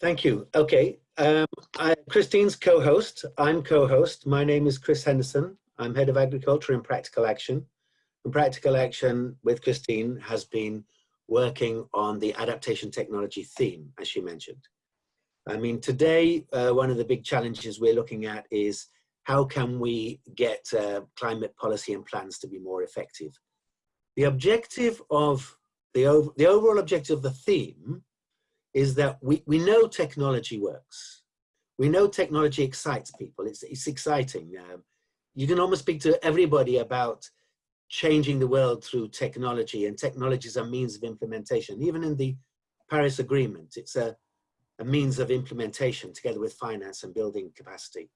Thank you. Okay. Um, I, Christine's co-host. I'm co-host. My name is Chris Henderson. I'm head of agriculture in Practical Action. And Practical Action with Christine has been working on the adaptation technology theme, as she mentioned. I mean, today, uh, one of the big challenges we're looking at is how can we get uh, climate policy and plans to be more effective? The objective of, the, ov the overall objective of the theme is that we, we know technology works. We know technology excites people. It's, it's exciting. Um, you can almost speak to everybody about changing the world through technology and technology is a means of implementation. Even in the Paris Agreement, it's a, a means of implementation together with finance and building capacity.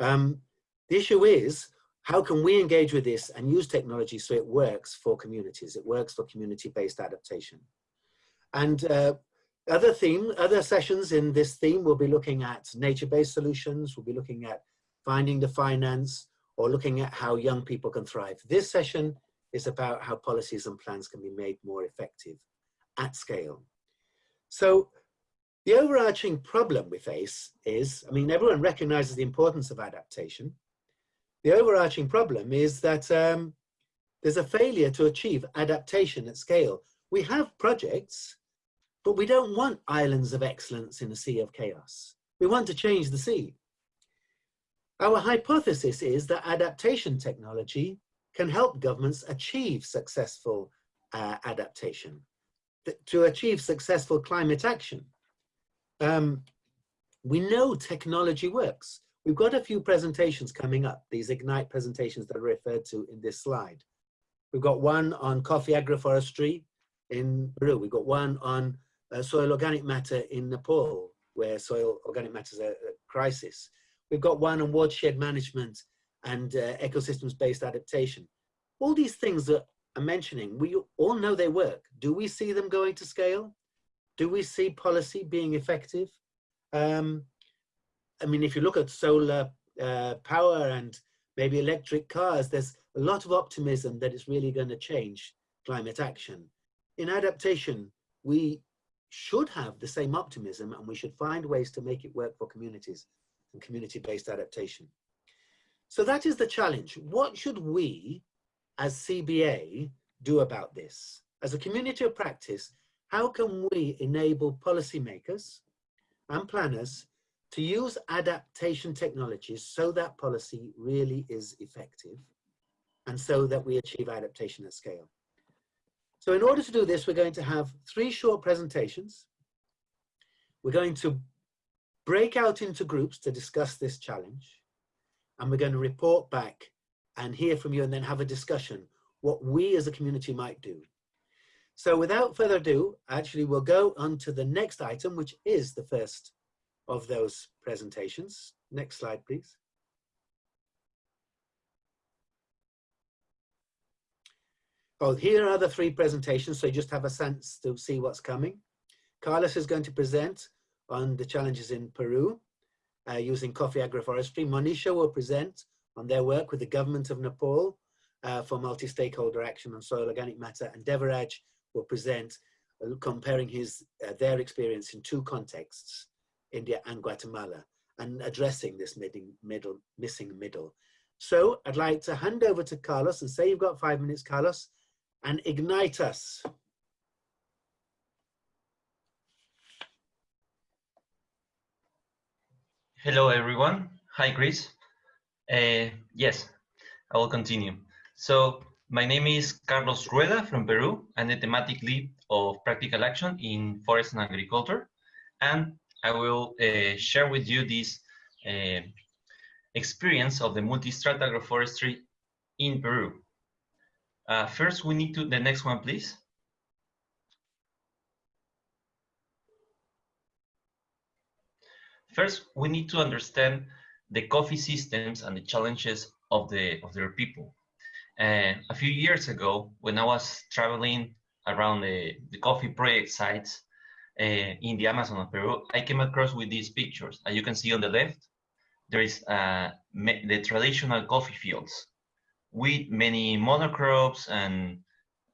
Um, the issue is, how can we engage with this and use technology so it works for communities? It works for community-based adaptation. And uh, other theme, other sessions in this theme will be looking at nature-based solutions, we'll be looking at finding the finance, or looking at how young people can thrive. This session is about how policies and plans can be made more effective at scale. So the overarching problem we face is, I mean, everyone recognizes the importance of adaptation. The overarching problem is that um, there's a failure to achieve adaptation at scale. We have projects, but we don't want islands of excellence in a sea of chaos. We want to change the sea. Our hypothesis is that adaptation technology can help governments achieve successful uh, adaptation, to achieve successful climate action. Um, we know technology works. We've got a few presentations coming up, these Ignite presentations that are referred to in this slide. We've got one on coffee agroforestry in Peru. We've got one on uh, soil organic matter in Nepal, where soil organic matter is a, a crisis. We've got one on watershed management and uh, ecosystems-based adaptation. All these things that I'm mentioning, we all know they work. Do we see them going to scale? Do we see policy being effective? Um, I mean, if you look at solar uh, power and maybe electric cars, there's a lot of optimism that it's really going to change climate action. In adaptation, we should have the same optimism and we should find ways to make it work for communities and community-based adaptation. So that is the challenge. What should we as CBA do about this? As a community of practice, how can we enable policymakers and planners to use adaptation technologies so that policy really is effective and so that we achieve adaptation at scale. So in order to do this, we're going to have three short presentations. We're going to break out into groups to discuss this challenge. And we're going to report back and hear from you and then have a discussion what we as a community might do. So without further ado, actually we'll go on to the next item, which is the first of those presentations. Next slide, please. Oh, here are the three presentations, so you just have a sense to see what's coming. Carlos is going to present on the challenges in Peru uh, using coffee agroforestry. Monisha will present on their work with the government of Nepal uh, for multi-stakeholder action on soil organic matter, and Devaraj will present uh, comparing his uh, their experience in two contexts, India and Guatemala, and addressing this middle, missing middle. So I'd like to hand over to Carlos and say you've got five minutes, Carlos, and ignite us. Hello, everyone. Hi, Chris. Uh, yes, I will continue. So my name is Carlos Rueda from Peru. I'm the thematic lead of practical action in forest and agriculture. And I will uh, share with you this uh, experience of the multi-strata agroforestry in Peru. Uh, first, we need to, the next one, please. First, we need to understand the coffee systems and the challenges of the of their people. Uh, a few years ago, when I was traveling around the, the coffee project sites uh, in the Amazon of Peru, I came across with these pictures. As you can see on the left, there is uh, the traditional coffee fields with many monocrops and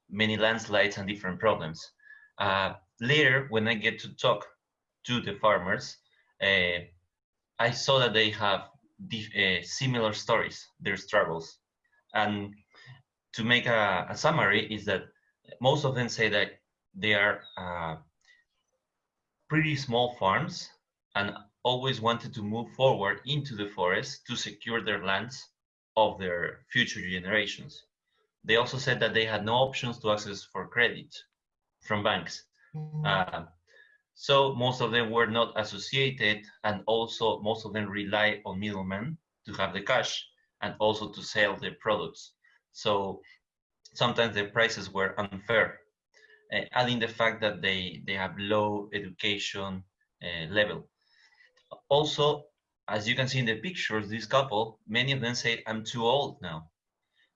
many landslides and different problems. Uh, later, when I get to talk to the farmers, uh, I saw that they have uh, similar stories, their struggles. And to make a, a, summary is that most of them say that they are uh, pretty small farms and always wanted to move forward into the forest to secure their lands of their future generations. They also said that they had no options to access for credit from banks. Uh, so most of them were not associated and also most of them rely on middlemen to have the cash and also to sell their products. So sometimes the prices were unfair, uh, adding the fact that they, they have low education uh, level. Also, as you can see in the pictures, this couple, many of them say, I'm too old now.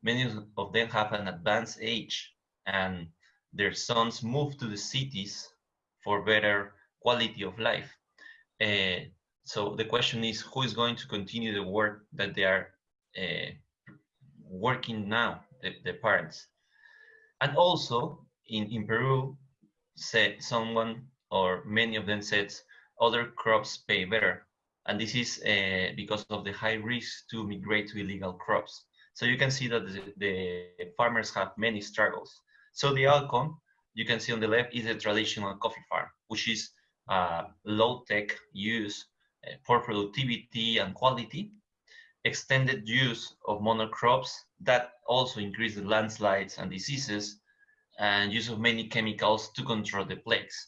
Many of them have an advanced age and their sons move to the cities for better quality of life. Uh, so the question is, who is going to continue the work that they are uh, working now, the, the, parents? And also in, in Peru, said someone or many of them said other crops pay better. And this is uh, because of the high risk to migrate to illegal crops. So you can see that the, the farmers have many struggles. So the outcome you can see on the left is a traditional coffee farm, which is uh, low-tech use uh, for productivity and quality, extended use of monocrops that also increase the landslides and diseases, and use of many chemicals to control the plagues.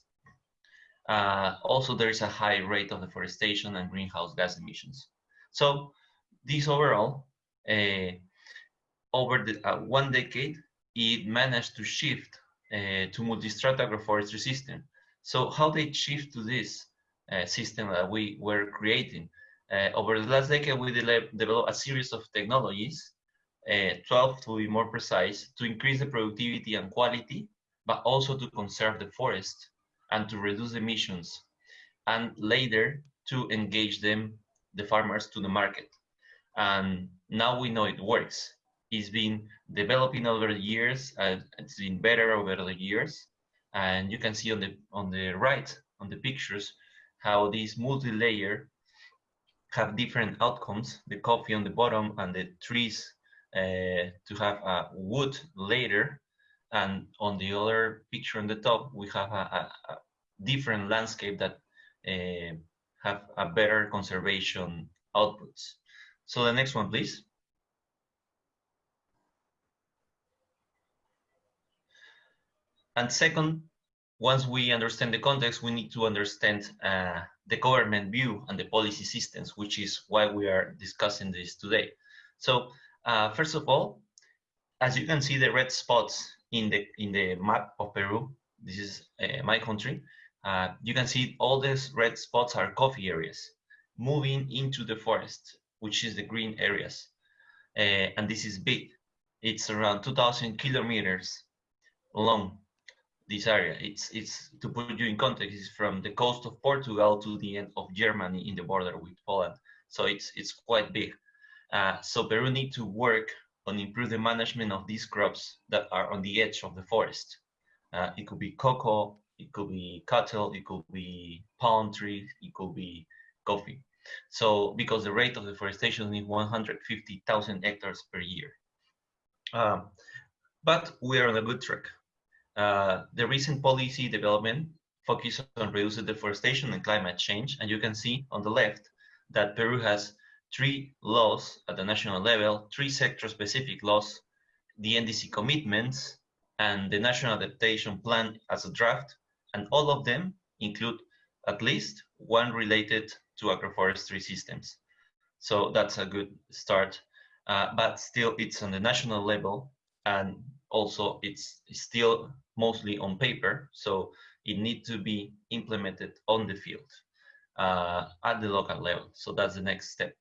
Uh, also, there is a high rate of deforestation and greenhouse gas emissions. So this overall, uh, over the, uh, one decade, it managed to shift uh, to multi-strata agroforestry system. So how they shift to this uh, system that we were creating? Uh, over the last decade, we de developed a series of technologies, uh, 12 to be more precise, to increase the productivity and quality, but also to conserve the forest and to reduce emissions, and later to engage them, the farmers, to the market. And now we know it works. It's been developing over the years, and it's been better over the years, and you can see on the on the right on the pictures how these multi-layer have different outcomes the coffee on the bottom and the trees uh, to have a wood layer and on the other picture on the top we have a, a, different landscape that uh, have a better conservation outputs so the next one please And second, once we understand the context, we need to understand uh, the government view and the policy systems, which is why we are discussing this today. So uh, first of all, as you can see the red spots in the in the map of Peru, this is uh, my country, uh, you can see all these red spots are coffee areas moving into the forest, which is the green areas. Uh, and this is big. It's around 2,000 kilometers long this area. It's, it's to put you in context, it's from the coast of Portugal to the end of Germany in the border with Poland. So it's, it's quite big. Uh, so Peru need to work on improve the management of these crops that are on the edge of the forest. Uh, it could be cocoa, it could be cattle, it could be palm trees, it could be coffee. So because the rate of deforestation is 150,000 hectares per year. Um, but we are on a good track. Uh, the recent policy development focuses on reducing deforestation and climate change. And you can see on the left that Peru has three laws at the national level, three sector-specific laws, the NDC commitments, and the National Adaptation Plan as a draft, and all of them include at least one related to agroforestry systems. So that's a good start, uh, but still it's on the national level, and also it's still mostly on paper, so it needs to be implemented on the field uh, at the local level. So that's the next step.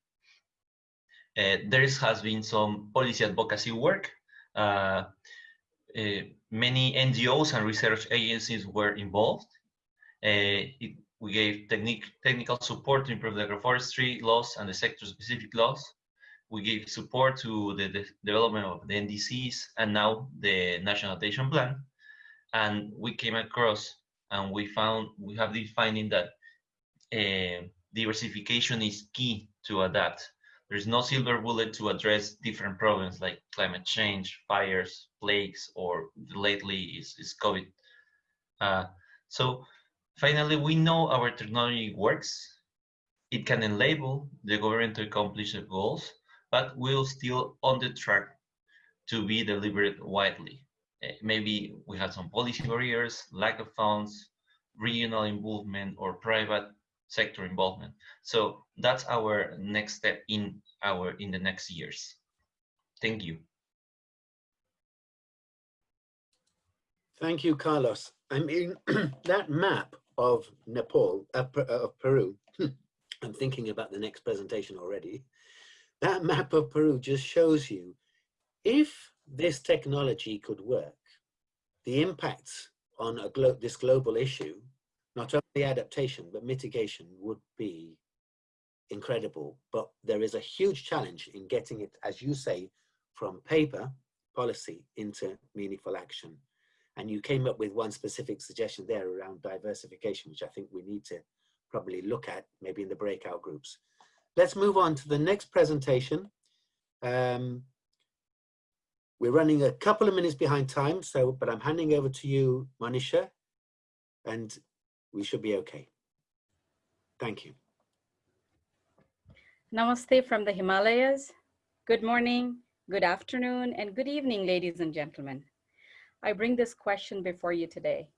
Uh, there has been some policy advocacy work. Uh, uh many NGOs and research agencies were involved. Uh, it, we gave technical support to improve the agroforestry laws and the sector-specific laws. We gave support to the, the, development of the NDCs and now the National Adaptation Plan and we came across and we found we have the finding that uh, diversification is key to adapt. There's no silver bullet to address different problems like climate change, fires, plagues, or lately is, is COVID. Uh, so finally, we know our technology works. It can enable the government to accomplish the goals, but we're still on the track to be delivered widely. Uh, maybe we have some policy barriers, lack of funds, regional involvement, or private sector involvement. So that's our next step in our in the next years. Thank you. Thank you, Carlos. I mean, that map of Nepal, uh, uh, of Peru, I'm thinking about the next presentation already. That map of Peru just shows you if this technology could work, the impacts on a glo this global issue not only adaptation, but mitigation would be incredible. But there is a huge challenge in getting it, as you say, from paper policy into meaningful action. And you came up with one specific suggestion there around diversification, which I think we need to probably look at maybe in the breakout groups. Let's move on to the next presentation. Um, we're running a couple of minutes behind time, so but I'm handing over to you, Manisha, and we should be okay. Thank you. Namaste from the Himalayas. Good morning, good afternoon, and good evening, ladies and gentlemen. I bring this question before you today.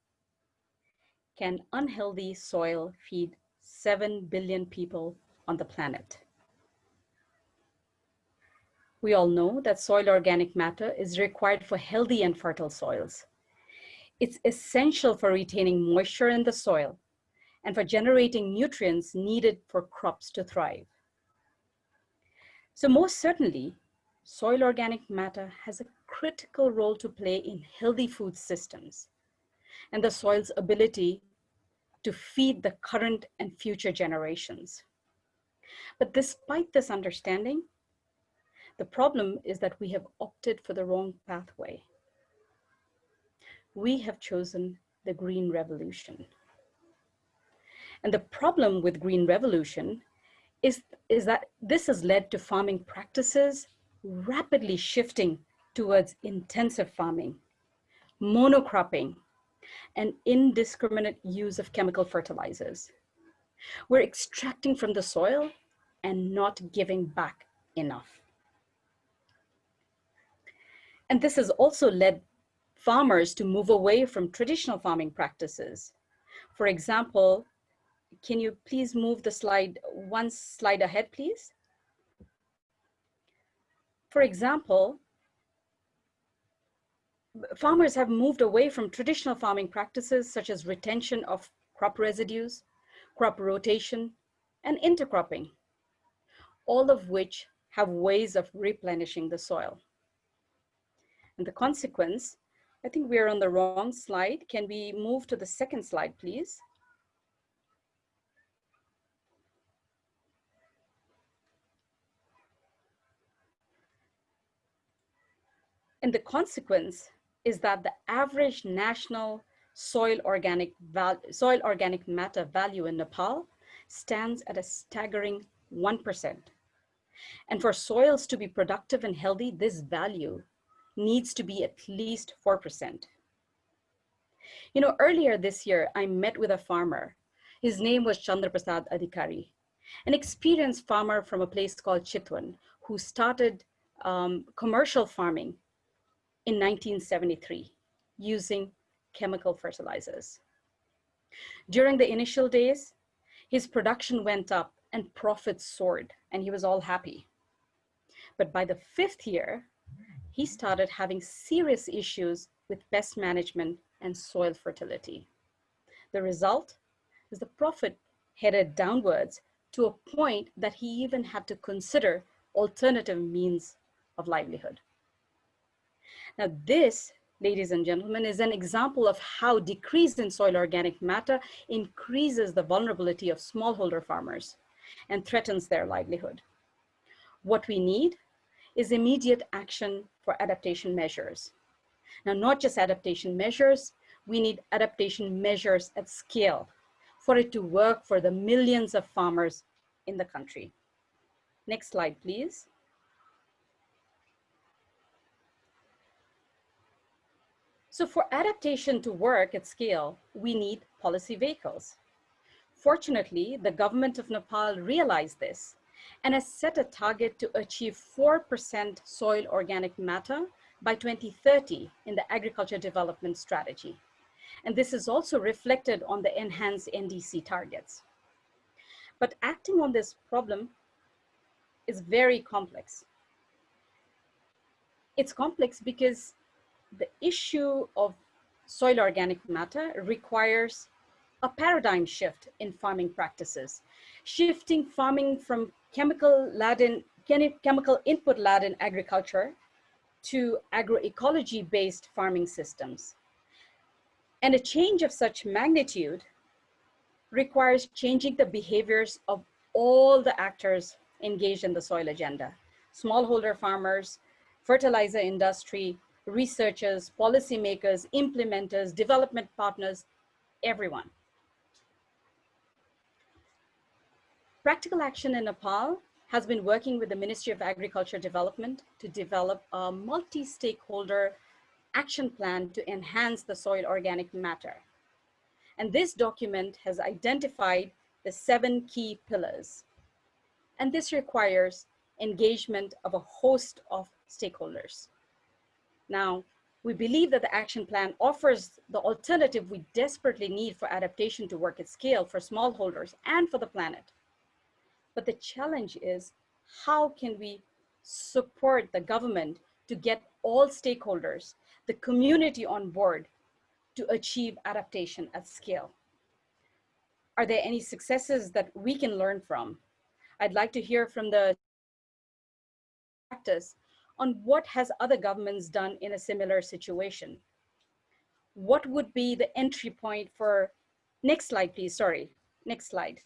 Can unhealthy soil feed 7 billion people on the planet? We all know that soil organic matter is required for healthy and fertile soils. It's essential for retaining moisture in the soil and for generating nutrients needed for crops to thrive. So most certainly, soil organic matter has a critical role to play in healthy food systems and the soil's ability to feed the current and future generations. But despite this understanding, the problem is that we have opted for the wrong pathway we have chosen the green revolution. And the problem with green revolution is, is that this has led to farming practices rapidly shifting towards intensive farming, monocropping, and indiscriminate use of chemical fertilizers. We're extracting from the soil and not giving back enough. And this has also led farmers to move away from traditional farming practices. For example, can you please move the slide one slide ahead, please? For example, farmers have moved away from traditional farming practices such as retention of crop residues, crop rotation, and intercropping, all of which have ways of replenishing the soil. And the consequence I think we're on the wrong slide. Can we move to the second slide, please? And the consequence is that the average national soil organic, soil organic matter value in Nepal stands at a staggering 1%. And for soils to be productive and healthy, this value needs to be at least 4%. You know, earlier this year, I met with a farmer. His name was Chandraprasad Adhikari, an experienced farmer from a place called Chitwan, who started um, commercial farming in 1973 using chemical fertilizers. During the initial days, his production went up and profits soared and he was all happy. But by the fifth year, he started having serious issues with pest management and soil fertility. The result is the profit headed downwards to a point that he even had to consider alternative means of livelihood. Now this, ladies and gentlemen, is an example of how decrease in soil organic matter increases the vulnerability of smallholder farmers and threatens their livelihood. What we need is immediate action for adaptation measures. Now, not just adaptation measures, we need adaptation measures at scale for it to work for the millions of farmers in the country. Next slide, please. So for adaptation to work at scale, we need policy vehicles. Fortunately, the government of Nepal realized this and has set a target to achieve 4% soil organic matter by 2030 in the agriculture development strategy. And this is also reflected on the enhanced NDC targets. But acting on this problem is very complex. It's complex because the issue of soil organic matter requires a paradigm shift in farming practices, shifting farming from chemical laden, chemical input laden agriculture to agroecology based farming systems. And a change of such magnitude requires changing the behaviors of all the actors engaged in the soil agenda. Smallholder farmers, fertilizer industry, researchers, policymakers, implementers, development partners, everyone. Practical Action in Nepal has been working with the Ministry of Agriculture Development to develop a multi-stakeholder action plan to enhance the soil organic matter. And this document has identified the seven key pillars. And this requires engagement of a host of stakeholders. Now, we believe that the action plan offers the alternative we desperately need for adaptation to work at scale for smallholders and for the planet. But the challenge is how can we support the government to get all stakeholders, the community on board to achieve adaptation at scale? Are there any successes that we can learn from? I'd like to hear from the practice on what has other governments done in a similar situation. What would be the entry point for, next slide please, sorry, next slide.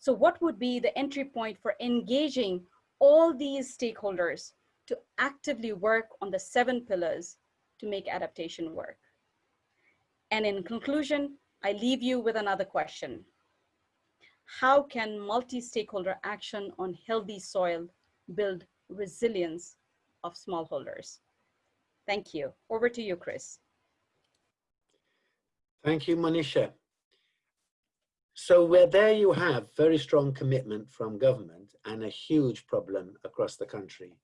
So what would be the entry point for engaging all these stakeholders to actively work on the seven pillars to make adaptation work? And in conclusion, I leave you with another question. How can multi-stakeholder action on healthy soil build resilience of smallholders? Thank you. Over to you, Chris. Thank you, Monisha. So where there you have very strong commitment from government and a huge problem across the country.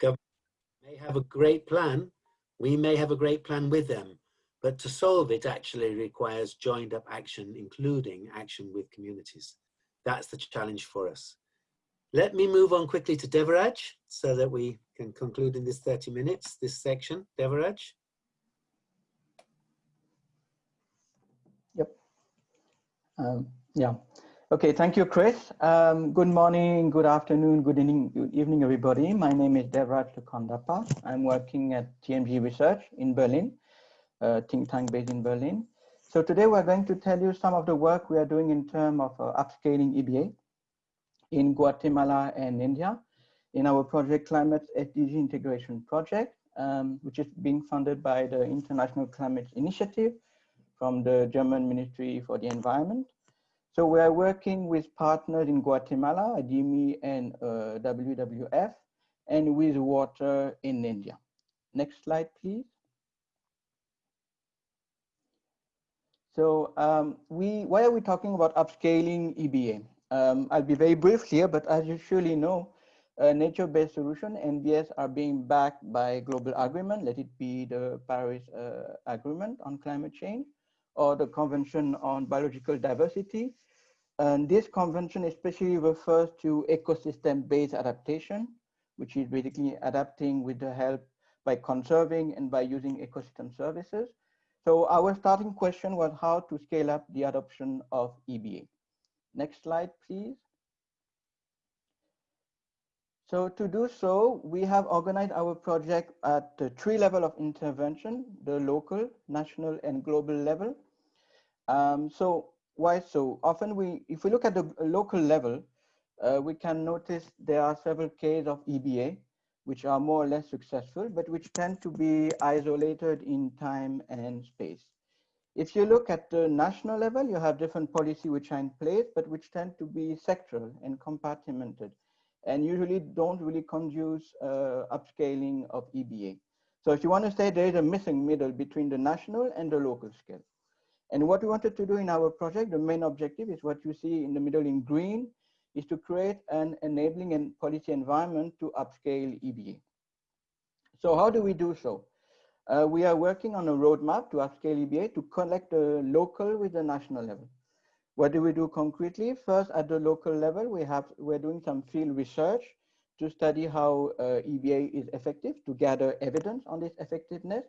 Government may have a great plan, we may have a great plan with them, but to solve it actually requires joined up action, including action with communities. That's the challenge for us. Let me move on quickly to Devaraj so that we can conclude in this 30 minutes, this section. Devaraj. Um, yeah. Okay, thank you, Chris. Um, good morning, good afternoon, good evening, good evening, everybody. My name is Devraj Lukandapa. I'm working at TMG Research in Berlin, a think tank based in Berlin. So today we're going to tell you some of the work we are doing in terms of uh, upscaling EBA in Guatemala and India in our project Climate SDG Integration Project, um, which is being funded by the International Climate Initiative from the German Ministry for the Environment. So we are working with partners in Guatemala, ADIMI and uh, WWF, and with WOTR in India. Next slide, please. So um, we, why are we talking about upscaling EBA? Um, I'll be very brief here, but as you surely know, uh, nature-based solution, NBS, are being backed by global agreement, let it be the Paris uh, Agreement on climate change, or the Convention on Biological Diversity. And this convention especially refers to ecosystem-based adaptation, which is basically adapting with the help by conserving and by using ecosystem services. So our starting question was how to scale up the adoption of EBA. Next slide, please. So to do so, we have organized our project at the three level of intervention, the local, national, and global level. Um, so why so? Often we, if we look at the local level, uh, we can notice there are several cases of EBA, which are more or less successful, but which tend to be isolated in time and space. If you look at the national level, you have different policy which are in place, but which tend to be sectoral and compartmented and usually don't really conduce uh, upscaling of EBA. So if you want to say there is a missing middle between the national and the local scale. And what we wanted to do in our project, the main objective is what you see in the middle in green, is to create an enabling and policy environment to upscale EBA. So how do we do so? Uh, we are working on a roadmap to upscale EBA to connect the local with the national level. What do we do concretely? First, at the local level, we have, we're doing some field research to study how uh, EBA is effective, to gather evidence on this effectiveness.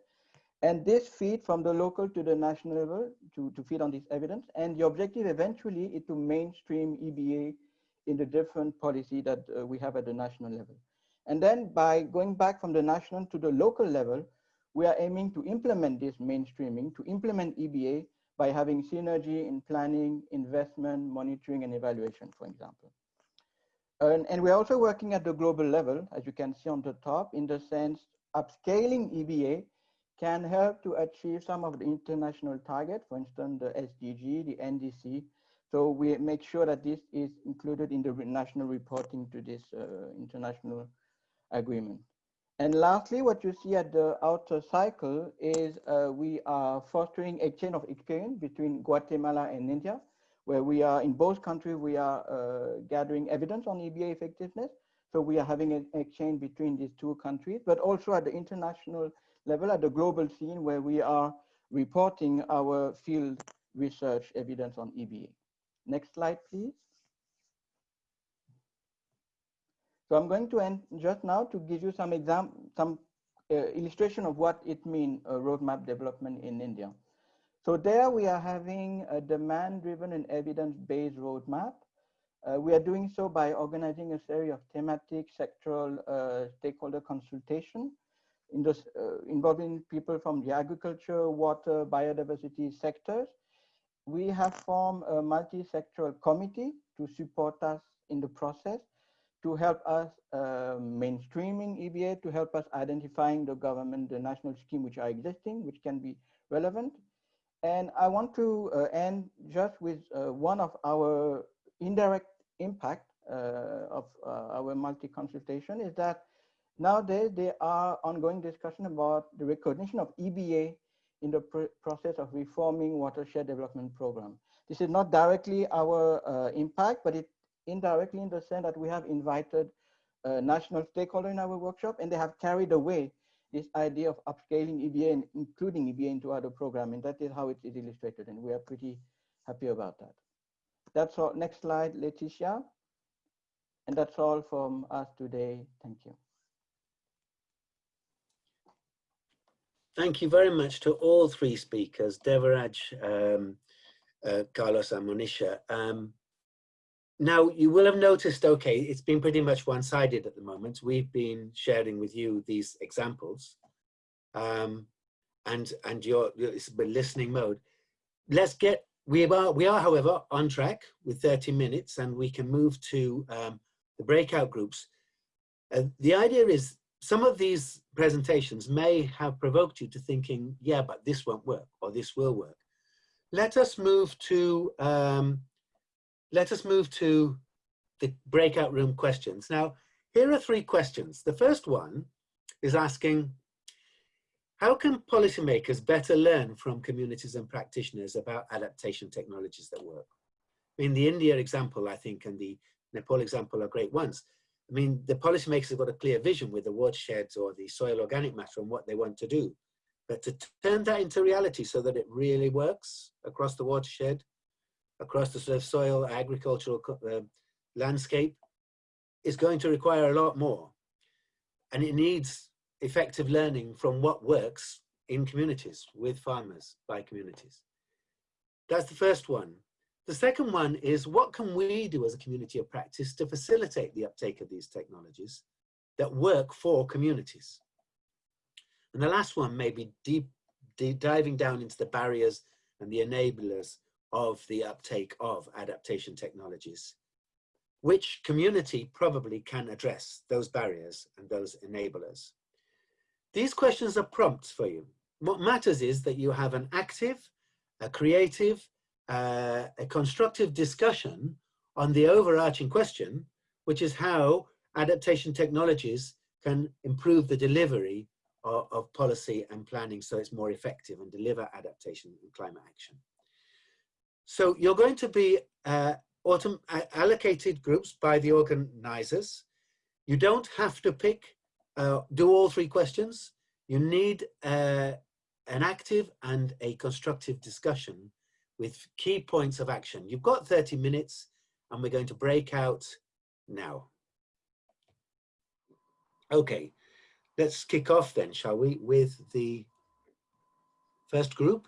And this feed from the local to the national level to, to feed on this evidence. And the objective eventually is to mainstream EBA in the different policy that uh, we have at the national level. And then by going back from the national to the local level, we are aiming to implement this mainstreaming, to implement EBA by having synergy in planning, investment, monitoring, and evaluation, for example. And, and, we're also working at the global level, as you can see on the top, in the sense upscaling EBA can help to achieve some of the international targets, for instance, the SDG, the NDC. So we make sure that this is included in the national reporting to this uh, international agreement. And lastly, what you see at the outer cycle is uh, we are fostering a chain of experience between Guatemala and India, where we are in both countries, we are uh, gathering evidence on EBA effectiveness. So we are having an exchange between these two countries, but also at the international level, at the global scene, where we are reporting our field research evidence on EBA. Next slide, please. So I'm going to end just now to give you some exam, some uh, illustration of what it means uh, roadmap development in India. So there we are having a demand-driven and evidence-based roadmap. Uh, we are doing so by organizing a series of thematic sectoral uh, stakeholder consultation uh, involving people from the agriculture, water, biodiversity sectors. We have formed a multi-sectoral committee to support us in the process to help us uh, mainstreaming EBA, to help us identifying the government, the national scheme which are existing, which can be relevant. And I want to uh, end just with uh, one of our indirect impact uh, of uh, our multi-consultation is that nowadays there are ongoing discussion about the recognition of EBA in the pr process of reforming watershed development program. This is not directly our uh, impact, but it indirectly in the sense that we have invited uh, national stakeholders in our workshop and they have carried away this idea of upscaling EBA and including EBA into other programs. And that is how it is illustrated. And we are pretty happy about that. That's all. Next slide, Leticia. And that's all from us today. Thank you. Thank you very much to all three speakers, Devaraj, um, uh, Carlos and Monisha. Um, now, you will have noticed, okay, it's been pretty much one-sided at the moment. We've been sharing with you these examples um, and, and your, it's been listening mode. Let's get, we are, we are, however, on track with 30 minutes and we can move to um, the breakout groups. Uh, the idea is some of these presentations may have provoked you to thinking, yeah, but this won't work or this will work. Let us move to um, let us move to the breakout room questions. Now, here are three questions. The first one is asking, how can policymakers better learn from communities and practitioners about adaptation technologies that work? I mean, the India example, I think, and the Nepal example are great ones. I mean, the policymakers have got a clear vision with the watersheds or the soil organic matter and what they want to do. But to turn that into reality so that it really works across the watershed across the sort of soil agricultural uh, landscape is going to require a lot more. And it needs effective learning from what works in communities, with farmers, by communities. That's the first one. The second one is what can we do as a community of practice to facilitate the uptake of these technologies that work for communities? And the last one may be deep, deep diving down into the barriers and the enablers of the uptake of adaptation technologies. Which community probably can address those barriers and those enablers? These questions are prompts for you. What matters is that you have an active a creative, uh, a constructive discussion on the overarching question, which is how adaptation technologies can improve the delivery of, of, policy and planning so it's more effective and deliver adaptation and climate action. So you're going to be uh, allocated groups by the organizers. You don't have to pick, uh, do all three questions. You need uh, an active and a constructive discussion with key points of action. You've got 30 minutes and we're going to break out now. Okay, let's kick off then, shall we, with the first group?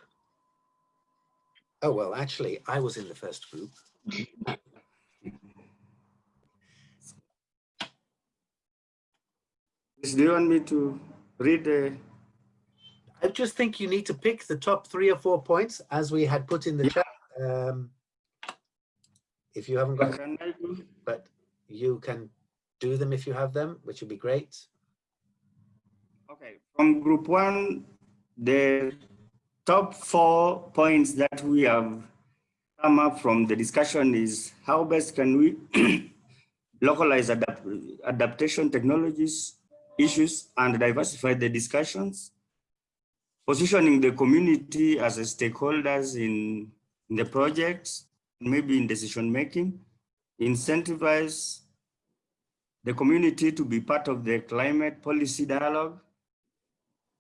Oh, well, actually, I was in the first group. Do you want me to read the I just think you need to pick the top three or four points as we had put in the yeah. chat. Um, if you haven't got, them, but you can do them if you have them, which would be great. Okay, from group one, the top four points that we have come up from the discussion is how best can we localize adapt adaptation technologies, issues, and diversify the discussions positioning the community as stakeholders in, in the projects, maybe in decision making, incentivize the community to be part of the climate policy dialogue,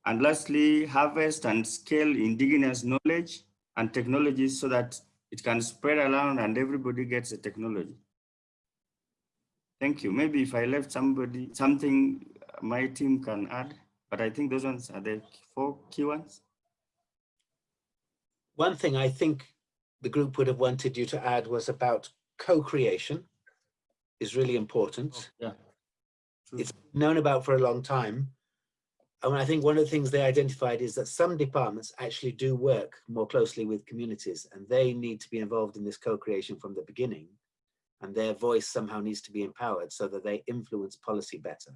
and lastly, harvest and scale indigenous knowledge and technologies so that it can spread around and everybody gets the technology. Thank you. Maybe if I left somebody, something my team can add. But I think those ones are the four key ones. One thing I think the group would have wanted you to add was about co-creation is really important. Oh, yeah. True. It's known about for a long time. And I think one of the things they identified is that some departments actually do work more closely with communities and they need to be involved in this co-creation from the beginning and their voice somehow needs to be empowered so that they influence policy better.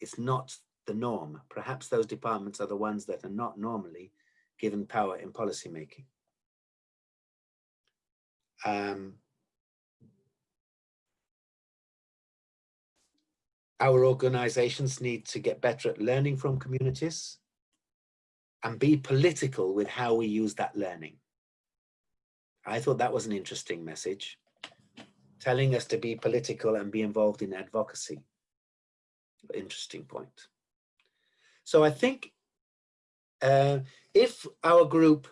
It's not the norm. Perhaps those departments are the ones that are not normally given power in policymaking. Um, our organizations need to get better at learning from communities and be political with how we use that learning. I thought that was an interesting message, telling us to be political and be involved in advocacy. Interesting point. So I think uh, if our group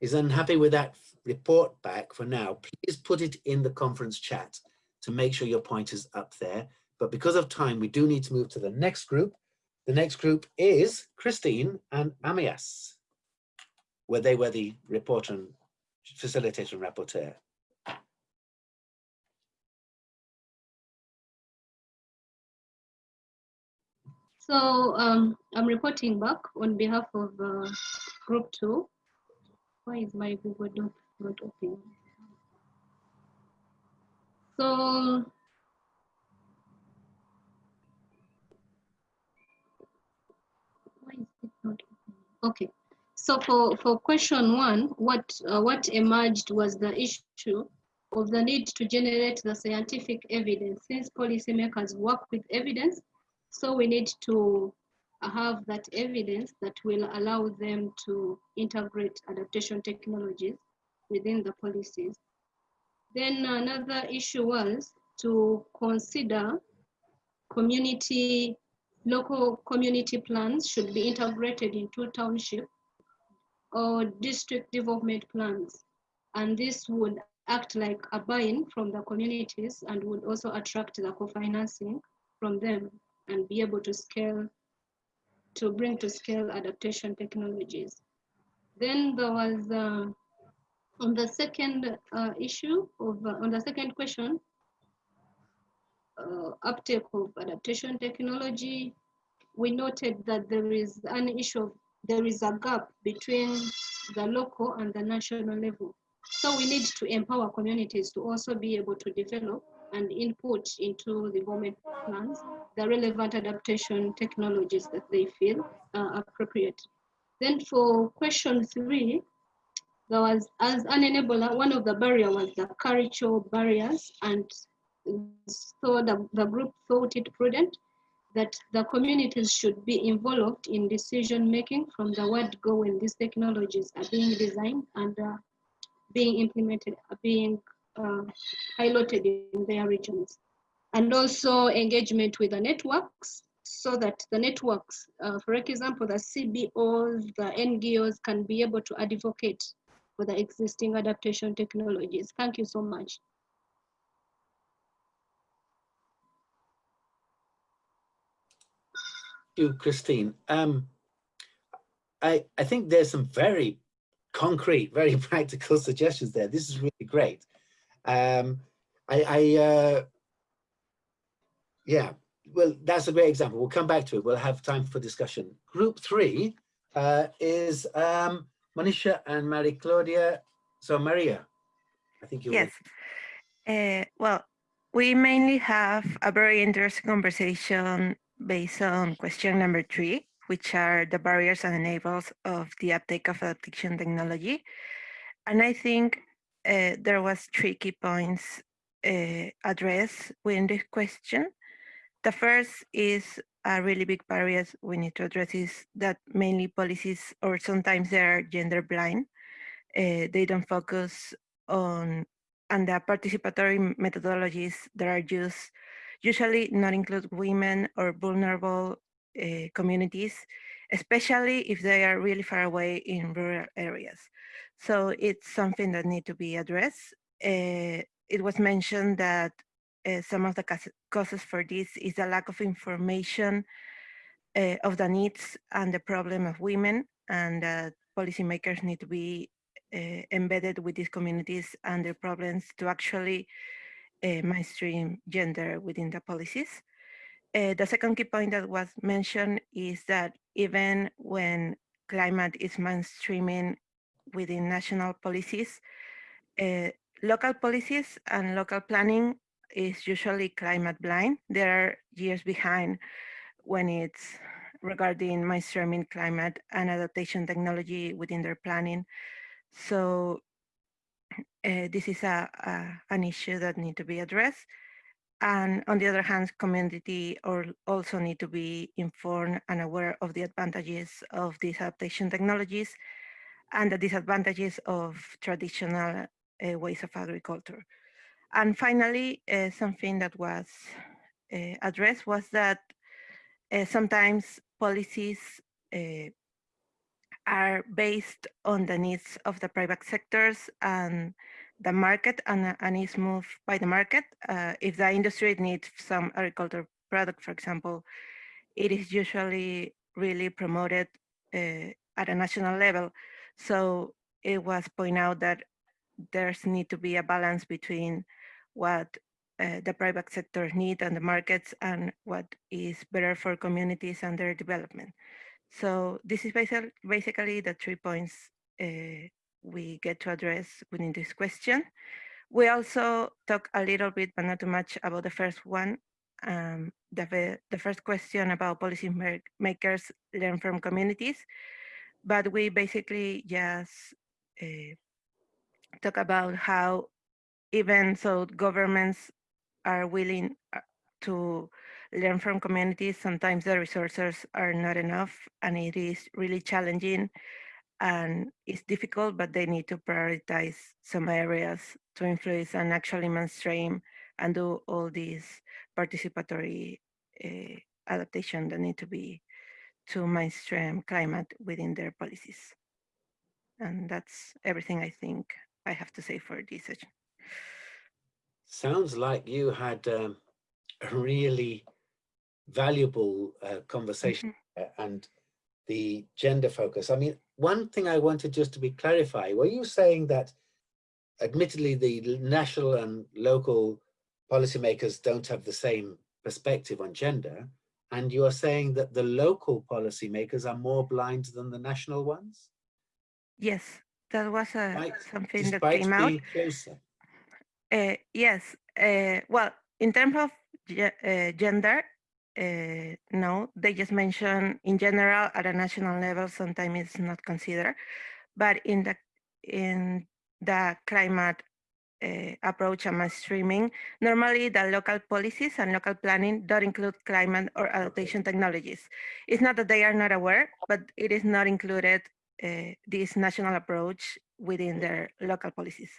is unhappy with that report back for now, please put it in the conference chat to make sure your point is up there. But because of time, we do need to move to the next group. The next group is Christine and Amias, where they were the reporter and facilitator and rapporteur. So um, I'm reporting back on behalf of uh, group two. Why is my Google Doc not open? So why is it not open? Okay. So for, for question one, what uh, what emerged was the issue of the need to generate the scientific evidence since policymakers work with evidence so we need to have that evidence that will allow them to integrate adaptation technologies within the policies. Then another issue was to consider community, local community plans should be integrated into township or district development plans. And this would act like a buy-in from the communities and would also attract the co-financing from them and be able to scale, to bring to scale adaptation technologies. Then there was, uh, on the second uh, issue, of, uh, on the second question, uh, uptake of adaptation technology, we noted that there is an issue of, there is a gap between the local and the national level. So we need to empower communities to also be able to develop and input into the government plans the relevant adaptation technologies that they feel are appropriate. Then for question three, there was, as an enabler, one of the barrier was the cultural barriers. And so the, the group thought it prudent that the communities should be involved in decision making from the word go when these technologies are being designed and uh, being implemented, uh, being uh, piloted in their regions. And also engagement with the networks so that the networks, uh, for example, the CBOs, the NGOs can be able to advocate for the existing adaptation technologies. Thank you so much. you, Christine. Um, I, I think there's some very concrete, very practical suggestions there. This is really great. Um, I, I uh, yeah, well, that's a great example. We'll come back to it. We'll have time for discussion. Group three uh, is um, Manisha and Marie Claudia. So Maria, I think you Yes. Uh, well, we mainly have a very interesting conversation based on question number three, which are the barriers and enables of the uptake of adaptation technology. And I think uh, there was three key points uh, addressed within this question. The first is a really big barrier we need to address is that mainly policies or sometimes they are gender blind. Uh, they don't focus on and the participatory methodologies that are used usually not include women or vulnerable communities, especially if they are really far away in rural areas. So it's something that need to be addressed. Uh, it was mentioned that uh, some of the causes for this is a lack of information uh, of the needs and the problem of women and uh, policymakers need to be embedded with these communities and their problems to actually mainstream gender within the policies. Uh, the second key point that was mentioned is that even when climate is mainstreaming within national policies, uh, local policies and local planning is usually climate blind. They are years behind when it's regarding mainstreaming climate and adaptation technology within their planning. So uh, this is a, a, an issue that need to be addressed. And on the other hand, community also need to be informed and aware of the advantages of these adaptation technologies and the disadvantages of traditional uh, ways of agriculture. And finally, uh, something that was uh, addressed was that sometimes policies are based on the needs of the private sectors and the market and, and is moved by the market. Uh, if the industry needs some agricultural product, for example, it is usually really promoted uh, at a national level. So it was pointed out that there's need to be a balance between what uh, the private sector need and the markets and what is better for communities and their development. So this is basically, basically the three points uh, we get to address within this question. We also talk a little bit, but not too much, about the first one. Um, the, the first question about policy makers learn from communities, but we basically just uh, talk about how even so governments are willing uh, to learn from communities. Sometimes the resources are not enough and it is really challenging and it's difficult, but they need to prioritize some areas to influence and actually mainstream and do all these participatory uh, adaptation that need to be to mainstream climate within their policies. And that's everything I think I have to say for this session. Sounds like you had um, a really valuable uh, conversation mm -hmm. and the gender focus. I mean, one thing I wanted just to be clarify, were you saying that admittedly the national and local policymakers don't have the same perspective on gender, and you are saying that the local policymakers are more blind than the national ones? Yes, that was a, uh, something that came out. Uh, yes, uh, well, in terms of uh, gender, uh, no, they just mention in general at a national level, sometimes it's not considered. But in the in the climate uh, approach and mainstreaming, normally the local policies and local planning don't include climate or adaptation technologies. It's not that they are not aware, but it is not included uh, this national approach within their local policies.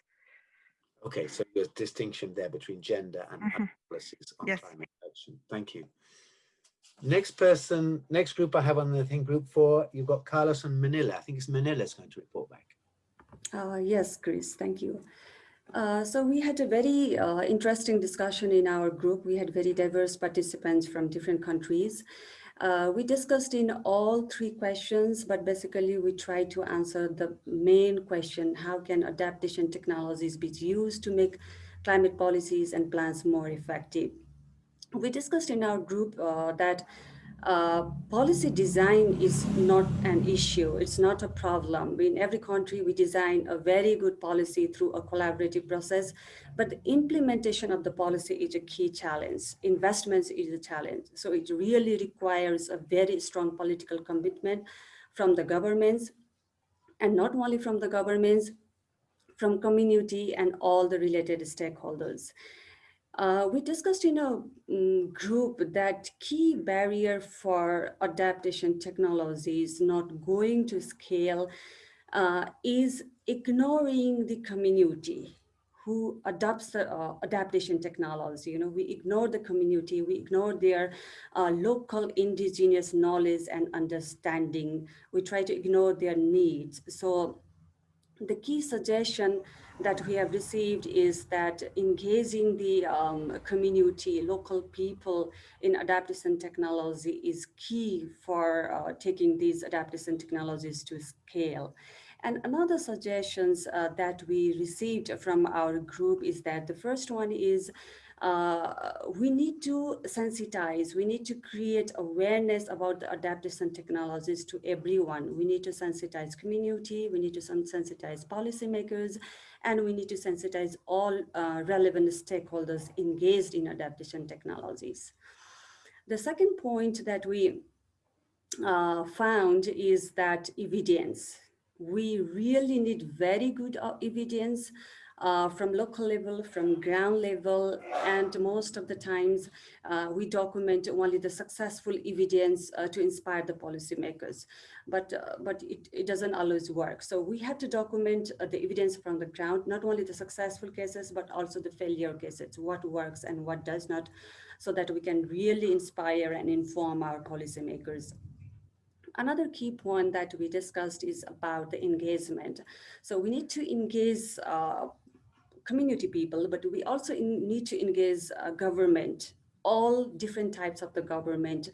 Okay, so there's distinction there between gender and Mhm. policies on Yes. climate action. Thank you. Next person, next group I have on the thing, group four, you've got Carlos and Manila. I think it's Manila's going to report back. Uh, yes, Chris, thank you. Uh, so we had a very uh, interesting discussion in our group. We had very diverse participants from different countries. Uh, we discussed in all three questions, but basically we tried to answer the main question, how can adaptation technologies be used to make climate policies and plans more effective? We discussed in our group uh, that uh, policy design is not an issue. It's not a problem. In every country, we design a very good policy through a collaborative process, but the implementation of the policy is a key challenge. Investments is a challenge. So it really requires a very strong political commitment from the governments, and not only from the governments, from community and all the related stakeholders. Uh, we discussed in a um, group that key barrier for adaptation technology is not going to scale uh, is ignoring the community who adopts the uh, adaptation technology. You know, we ignore the community, we ignore their uh, local indigenous knowledge and understanding. We try to ignore their needs. So the key suggestion that we have received is that engaging the um, community, local people in adaptation technology is key for uh, taking these adaptation technologies to scale. And another suggestions uh, that we received from our group is that the first one is uh, we need to sensitize, we need to create awareness about the adaptation technologies to everyone. We need to sensitize community, we need to sensitize policymakers, and we need to sensitize all uh, relevant stakeholders engaged in adaptation technologies. The second point that we uh, found is that evidence. We really need very good uh, evidence uh, from local level, from ground level, and most of the times uh, we document only the successful evidence uh, to inspire the policymakers, but, uh, but it, it doesn't always work. So we have to document uh, the evidence from the ground, not only the successful cases, but also the failure cases, what works and what does not, so that we can really inspire and inform our policymakers Another key point that we discussed is about the engagement. So we need to engage uh, community people, but we also in, need to engage uh, government, all different types of the government,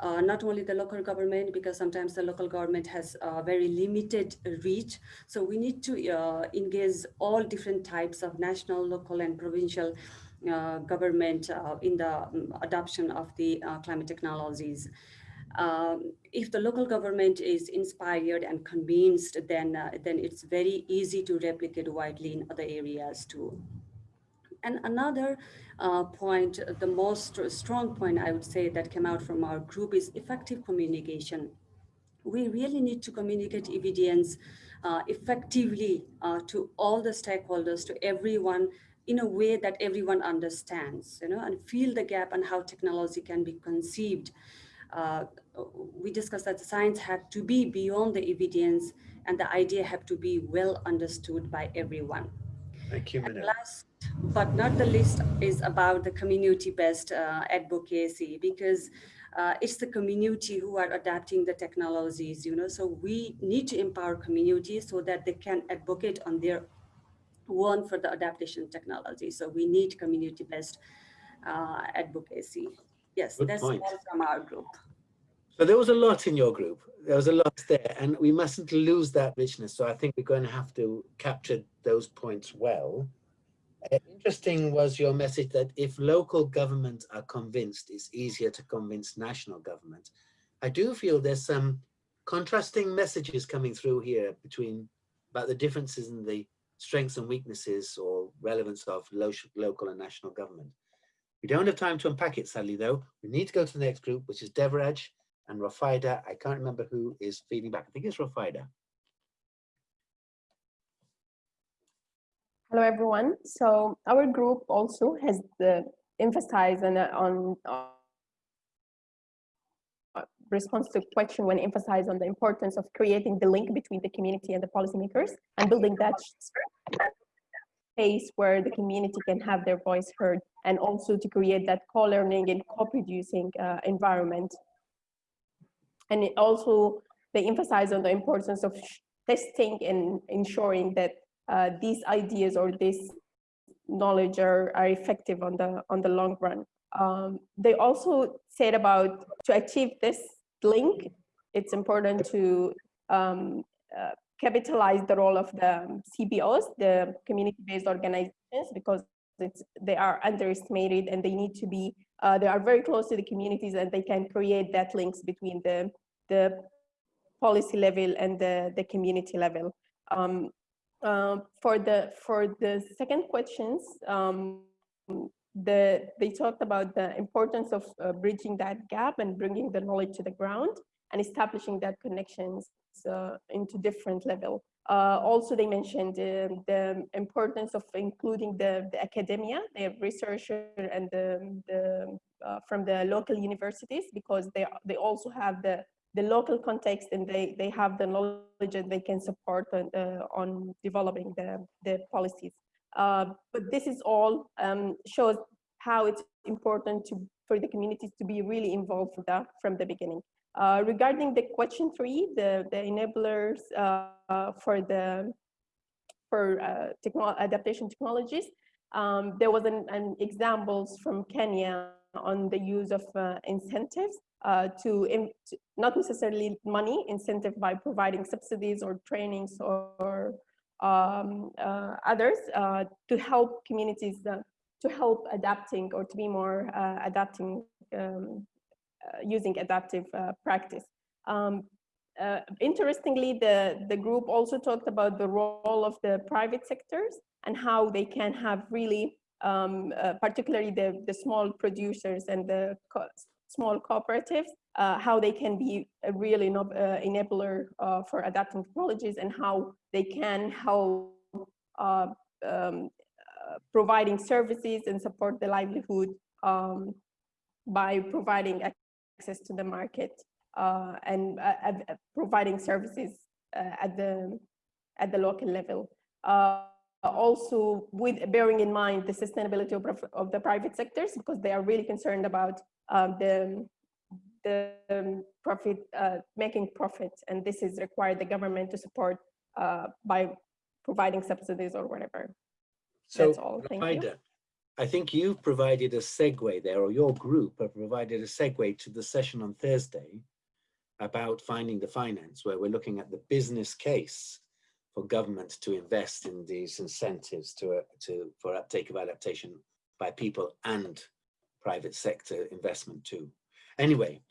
uh, not only the local government, because sometimes the local government has a very limited reach. So we need to uh, engage all different types of national, local, and provincial uh, government uh, in the um, adoption of the uh, climate technologies. Um, if the local government is inspired and convinced, then, uh, then it's very easy to replicate widely in other areas too. And another uh, point, the most strong point I would say that came out from our group is effective communication. We really need to communicate evidence uh, effectively uh, to all the stakeholders, to everyone in a way that everyone understands, you know, and feel the gap and how technology can be conceived uh, we discussed that the science had to be beyond the evidence and the idea had to be well understood by everyone. Thank you, last but not the least is about the community-based uh, advocacy because uh, it's the community who are adapting the technologies, you know, so we need to empower communities so that they can advocate on their own for the adaptation technology. So we need community-based uh, advocacy. Yes, Good that's point. all from our group. So there was a lot in your group. There was a lot there, and we mustn't lose that richness. So I think we're going to have to capture those points well. Uh, interesting was your message that if local governments are convinced, it's easier to convince national government. I do feel there's some contrasting messages coming through here between about the differences in the strengths and weaknesses or relevance of lo local and national government. We don't have time to unpack it, sadly, though. We need to go to the next group, which is Devraj and Rafaida. I can't remember who is feeding back. I think it's Rafaida. Hello, everyone. So our group also has the emphasize on, on uh, response to question when emphasize on the importance of creating the link between the community and the policymakers and building that space where the community can have their voice heard and also to create that co-learning and co-producing uh, environment. And it also, they emphasize on the importance of testing and ensuring that uh, these ideas or this knowledge are, are effective on the, on the long run. Um, they also said about to achieve this link, it's important to um, uh, capitalize the role of the CBOs, the community-based organizations, because they are underestimated and they need to be, uh, they are very close to the communities and they can create that links between the, the policy level and the, the community level. Um, uh, for the for the second questions, um, the they talked about the importance of uh, bridging that gap and bringing the knowledge to the ground and establishing that connections into different level. Uh, also, they mentioned um, the importance of including the, the academia, the researcher and the, the uh, from the local universities because they they also have the the local context and they they have the knowledge and they can support on, uh, on developing the the policies. Uh, but this is all um, shows how it's important to for the communities to be really involved with that from the beginning. Uh, regarding the question three, the, the enablers uh, for the for uh, adaptation technologies, um, there was an, an, examples from Kenya on the use of uh, incentives uh, to, to, not necessarily money incentive by providing subsidies or trainings or um, uh, others to help communities to help adapting or to be more adapting um, uh, using adaptive uh, practice. Um, uh, interestingly, the, the group also talked about the role of the private sectors and how they can have really, um, uh, particularly the, the small producers and the co small cooperatives, uh, how they can be a real uh, enabler for adapting technologies and how they can help um, providing services and support the livelihood um, by providing access to the market uh, and uh, uh providing services uh, at the at the local level. Uh, also, with bearing in mind the sustainability of, of, the private sectors, because they are really concerned about um, the the um, profit making profit, and this is required the government to support by providing subsidies or whatever. So, That's all. Thank you. I think you've provided a segue there, or your group have provided a segue to the session on Thursday about finding the finance, where we're looking at the business case for government to invest in these incentives to, uh, to for uptake of adaptation by people and private sector investment too. Anyway,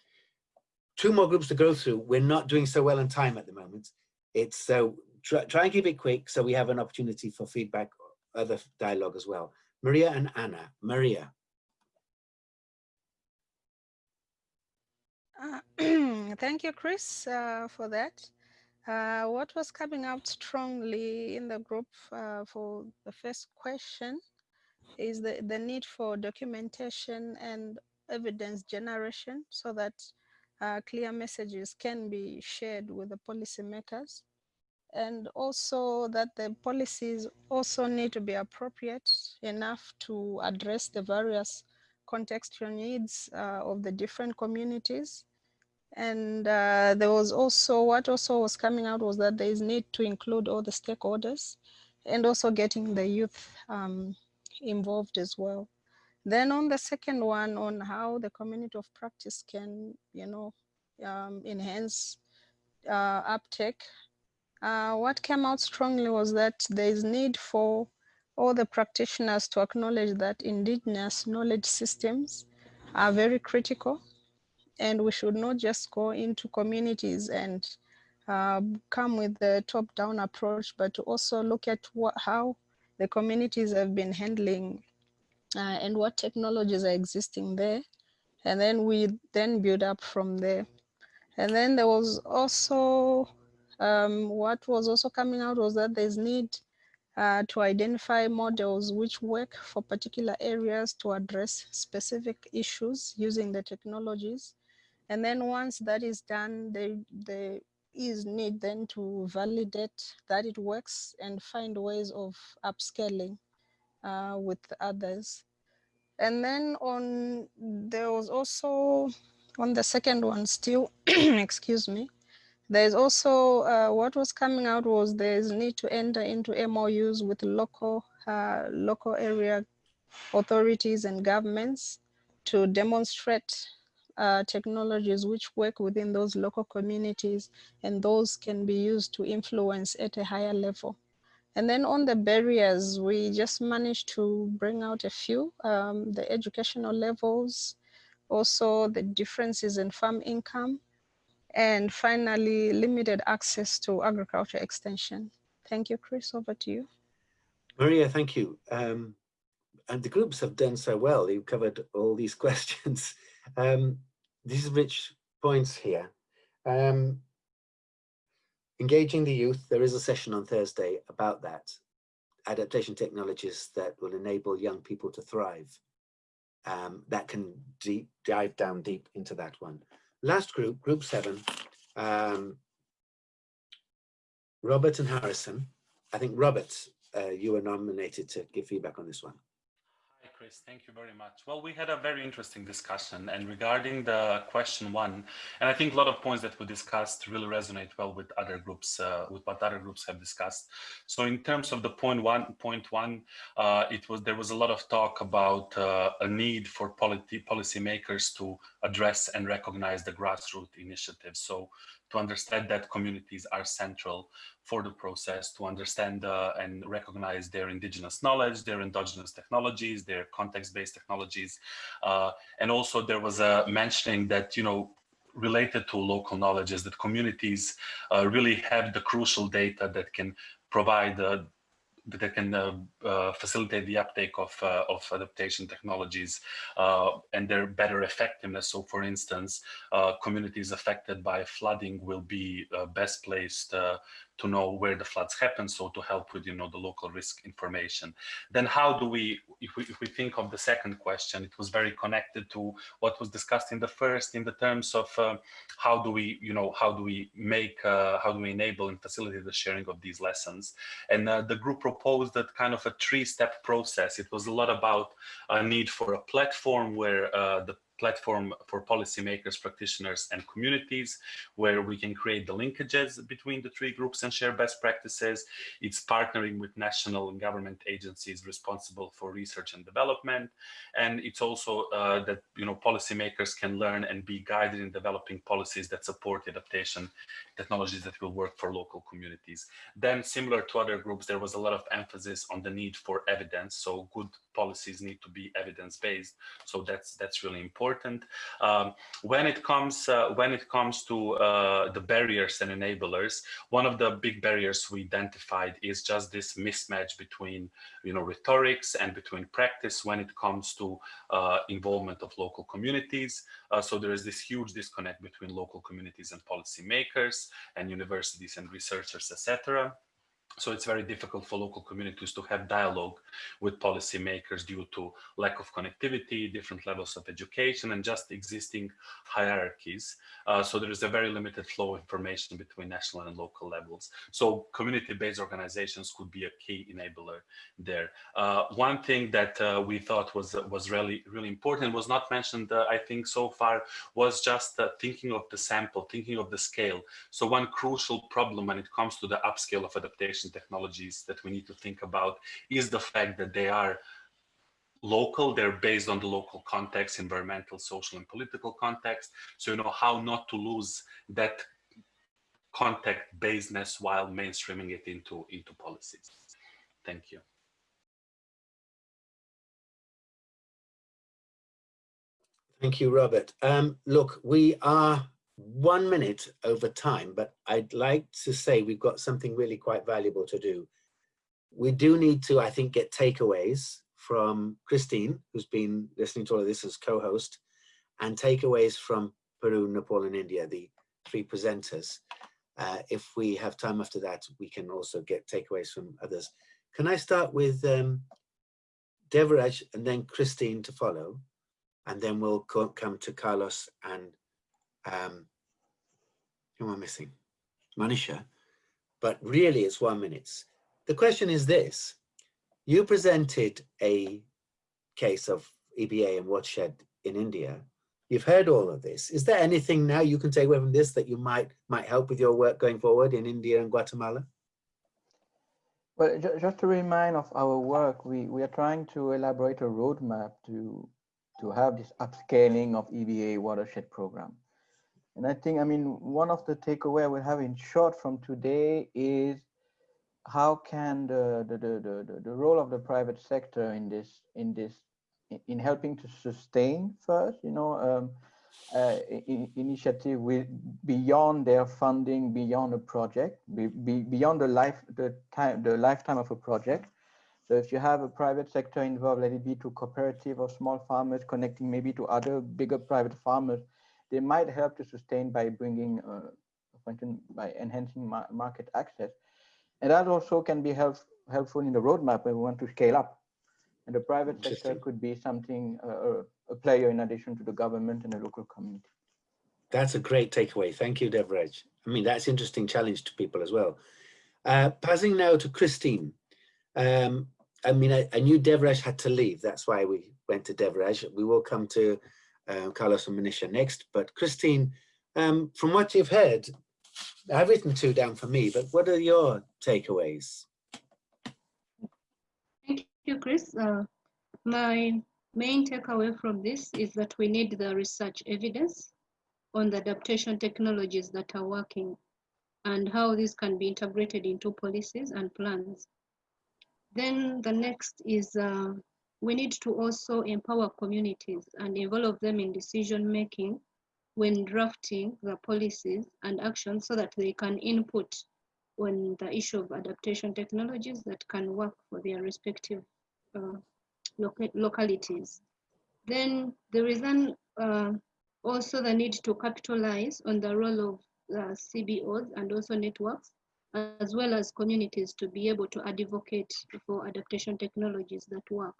two more groups to go through. We're not doing so well in time at the moment. It's so try, try and keep it quick so we have an opportunity for feedback, other dialogue as well. Maria and Anna. Maria. Uh, thank you, Chris, uh, for that. Uh, what was coming out strongly in the group uh, for the first question is the, the need for documentation and evidence generation so that uh, clear messages can be shared with the policymakers and also that the policies also need to be appropriate enough to address the various contextual needs uh, of the different communities. And uh, there was also, what also was coming out was that there is need to include all the stakeholders and also getting the youth um, involved as well. Then on the second one on how the community of practice can, you know, um, enhance uh, uptake uh, what came out strongly was that there is need for all the practitioners to acknowledge that indigenous knowledge systems are very critical and we should not just go into communities and uh, come with the top-down approach, but to also look at what, how the communities have been handling uh, and what technologies are existing there. And then we then build up from there. And then there was also um, what was also coming out was that there's need uh, to identify models which work for particular areas to address specific issues using the technologies. And then once that is done, there, there is need then to validate that it works and find ways of upscaling uh, with others. And then on, there was also, on the second one still, excuse me, there's also, uh, what was coming out was there's need to enter into MOUs with local, uh, local area authorities and governments to demonstrate uh, technologies which work within those local communities and those can be used to influence at a higher level. And then on the barriers, we just managed to bring out a few, um, the educational levels, also the differences in farm income, and finally, limited access to agriculture extension. Thank you, Chris, over to you. Maria, thank you. Um, and the groups have done so well. You've covered all these questions. Um, these rich points here. Um, engaging the youth, there is a session on Thursday about that. Adaptation technologies that will enable young people to thrive. Um, that can deep, dive down deep into that one. Last group, group seven, um, Robert and Harrison. I think Robert, uh, you were nominated to give feedback on this one. Hi, Chris. Thank you very much. Well, we had a very interesting discussion and regarding the question one, and I think a lot of points that we discussed really resonate well with other groups, uh, with what other groups have discussed. So in terms of the point one, point one, uh, it was there was a lot of talk about uh, a need for policy policymakers to address and recognize the grassroots initiatives. So to understand that communities are central for the process, to understand uh, and recognize their indigenous knowledge, their endogenous technologies, their context-based technologies. Uh, and also there was a mentioning that, you know, related to local knowledge is that communities uh, really have the crucial data that can provide uh, that can uh, uh, facilitate the uptake of, uh, of adaptation technologies and their better effectiveness. So for instance, communities affected by flooding will be best placed to know where the floods happen, so to help with, you know, the local risk information. Then how do we, if we, if we think of the second question, it was very connected to what was discussed in the first in the terms of uh, how do we, you know, how do we make, uh, how do we enable and facilitate the sharing of these lessons? And uh, the group proposed that kind of a three-step process. It was a lot about a need for a platform where uh, the platform for policymakers, practitioners, and communities, where we can create the linkages between the three groups and share best practices. It's partnering with national and government agencies responsible for research and development. And it's also uh, that, you know, policymakers can learn and be guided in developing policies that support adaptation technologies that will work for local communities. Then similar to other groups, there was a lot of emphasis on the need for evidence. So good policies need to be evidence-based. So that's that's really important. Um, when it comes uh, when it comes to uh, the barriers and enablers, one of the big barriers we identified is just this mismatch between you know rhetorics and between practice when it comes to uh, involvement of local communities. Uh, so there is this huge disconnect between local communities and policymakers and universities and researchers, etc. So it's very difficult for local communities to have dialogue with policymakers due to lack of connectivity, different levels of education, and just existing hierarchies. Uh, so there is a very limited flow of information between national and local levels. So community-based organizations could be a key enabler there. Uh, one thing that uh, we thought was was really really important was not mentioned, uh, I think, so far was just uh, thinking of the sample, thinking of the scale. So one crucial problem when it comes to the upscale of adaptation technologies that we need to think about is the fact that they are local, they're based on the local context, environmental, social, and political context. So you know how not to lose that contact basedness while mainstreaming it into, into policies. Thank you. Thank you, Robert. Um, look, we are one minute over time, but I'd like to say we've got something really quite valuable to do. We do need to, I think, get takeaways from Christine, who's been listening to all of this as co-host, and takeaways from Peru, Nepal, and India, the three presenters. Uh, if we have time after that, we can also get takeaways from others. can I start with um, Devraj and then Christine to follow, and then we'll co come to Carlos and um, who am I missing? Manisha. But really, it's one minute. The question is this: You presented a case of EBA and watershed in India. You've heard all of this. Is there anything now you can take away from this that you might might help with your work going forward in India and Guatemala? Well, just to remind of our work, we, we are trying to elaborate a roadmap to, to have this upscaling of EBA watershed program. And I think, I mean, one of the takeaway I we have in short from today is how can the, the, the, the, the role of the private sector in this, in this, in helping to sustain first, you know, um, uh, initiative with beyond their funding, beyond a project, be, be, beyond the life, the time, the lifetime of a project. So if you have a private sector involved, let it be to cooperative or small farmers connecting maybe to other bigger private farmers, they might help to sustain by bringing, uh, by enhancing ma market access. And that also can be help, helpful in the roadmap when we want to scale up. And the private sector could be something, uh, a player in addition to the government and the local community. That's a great takeaway. Thank you, Devraj. I mean, that's interesting challenge to people as well. Uh, passing now to Christine. Um, I mean, I, I, knew Devraj had to leave. That's why we went to Devraj. We will come to uh, Carlos and Manisha next. But Christine, um, from what you've heard, I've written two down for me, but what are your takeaways? Thank you, Chris. Uh, my main takeaway from this is that we need the research evidence on the adaptation technologies that are working and how this can be integrated into policies and plans. Then the next is uh, we need to also empower communities and involve them in decision making when drafting the policies and actions so that they can input on the issue of adaptation technologies that can work for their respective uh, localities. Then there is an, uh, also the need to capitalize on the role of uh, CBOs and also networks, as well as communities to be able to advocate for adaptation technologies that work.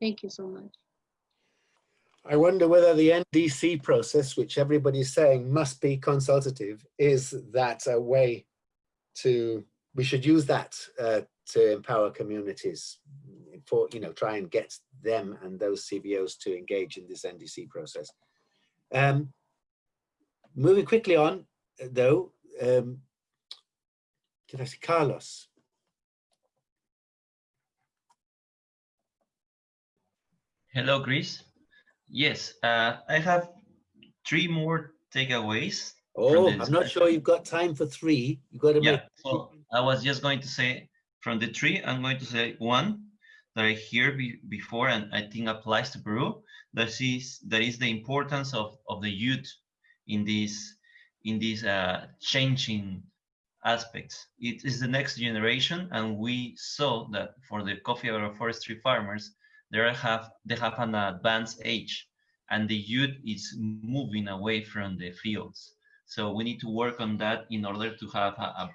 Thank you so much. I wonder whether the NDC process, which everybody's saying must be consultative, is that a way to, we should use that uh, to empower communities for, you know, try and get them and those CBOs to engage in this NDC process. Um, moving quickly on, though, um, did I see Carlos? Hello, Chris. Yes, uh, I have three more takeaways. Oh, I'm not sure you've got time for three. You've got to yeah, make. Well, I was just going to say from the three, I'm going to say one that I hear be, before and I think applies to Peru. That is that is the importance of of the youth in this in these uh, changing aspects. It is the next generation, and we saw that for the coffee agroforestry farmers, they have they have an advanced age, and the youth is moving away from the fields. So we need to work on that in order to have a, a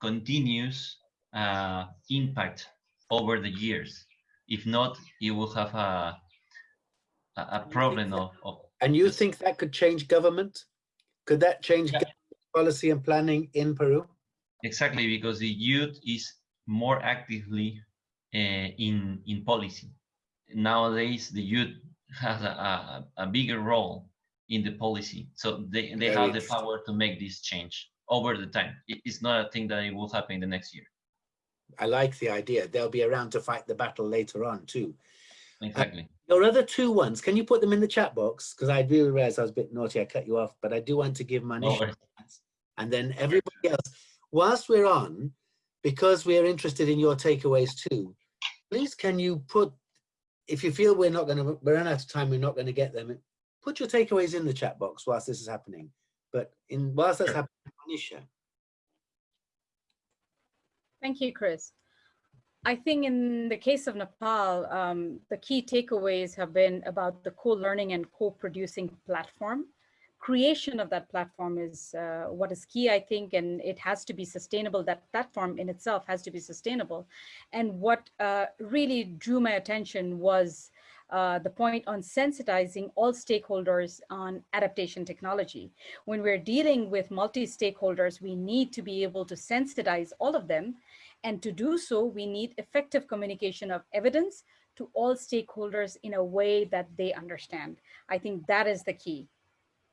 continuous uh, impact over the years. If not, you will have a a problem of, of, And you think that could change government? Could that change yeah. policy and planning in Peru? Exactly, because the youth is more actively uh, in in policy. Nowadays, the youth has a, a, a bigger role in the policy, so they, they have the power to make this change over the time. It's not a thing that it will happen in the next year. I like the idea. They'll be around to fight the battle later on too. Exactly. Uh, your other two ones, can you put them in the chat box? Because I do realize I was a bit naughty, I cut you off, but I do want to give my No and then everybody else. Whilst we're on, because we're interested in your takeaways too, please can you put, if you feel we're not going to, we're out of time, we're not going to get them, put your takeaways in the chat box whilst this is happening. But in whilst that's happening, Manisha. Thank you, Chris. I think in the case of Nepal, um, the key takeaways have been about the co-learning and co-producing platform, creation of that platform is uh, what is key, I think, and it has to be sustainable. That platform in itself has to be sustainable. And what uh, really drew my attention was uh, the point on sensitizing all stakeholders on adaptation technology. When we're dealing with multi-stakeholders, we need to be able to sensitize all of them. And to do so, we need effective communication of evidence to all stakeholders in a way that they understand. I think that is the key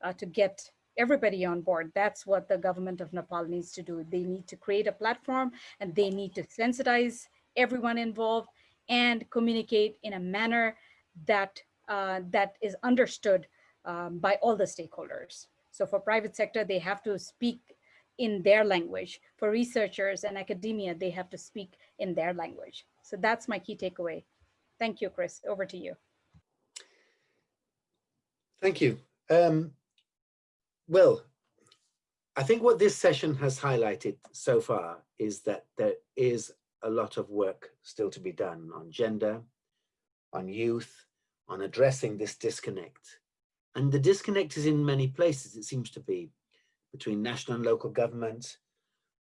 uh, to get everybody on board. That's what the government of Nepal needs to do. They need to create a platform and they need to sensitize everyone involved and communicate in a manner that uh, that is understood um, by all the stakeholders. So for private sector, they have to speak in their language. For researchers and academia, they have to speak in their language. So that's my key takeaway. Thank you, Chris. Over to you. Thank you. Um, well, I think what this session has highlighted so far is that there is a lot of work still to be done on gender, on youth, on addressing this disconnect. And the disconnect is in many places, it seems to be, between national and local government,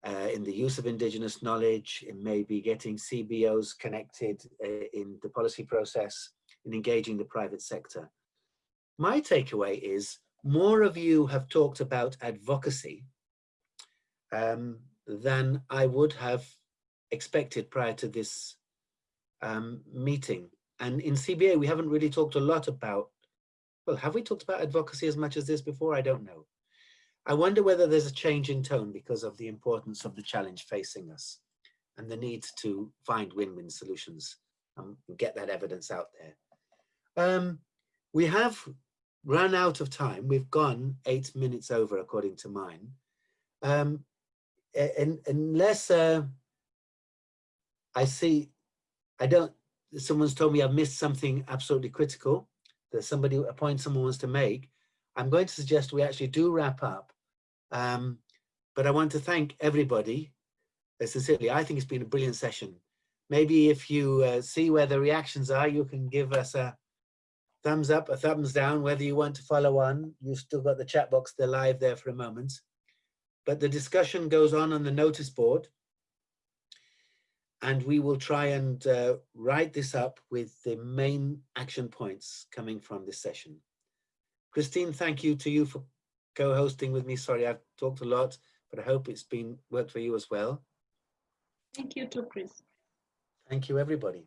uh, in the use of indigenous knowledge, in maybe getting CBOs connected uh, in the policy process, in engaging the private sector. My takeaway is more of you have talked about advocacy um, than I would have expected prior to this um, meeting. And in CBA, we haven't really talked a lot about, well, have we talked about advocacy as much as this before? I don't know. I wonder whether there's a change in tone because of the importance of the challenge facing us and the need to find win-win solutions and get that evidence out there. Um, we have run out of time. We've gone eight minutes over, according to mine. Um, and unless uh, I see, I don't, someone's told me I've missed something absolutely critical that somebody, a point someone wants to make, I'm going to suggest we actually do wrap up. Um, but I want to thank everybody uh, sincerely. I think it's been a brilliant session. Maybe if you uh, see where the reactions are, you can give us a, thumbs up, a thumbs down, whether you want to follow on. You've still got the chat box they're live there for a moment. But the discussion goes on on the notice board. And we will try and uh, write this up with the main action points coming from this session. Christine, thank you to you for co-hosting with me. Sorry, I've talked a lot, but I hope it's been worked for you as well. Thank you too, Chris. Thank you, everybody.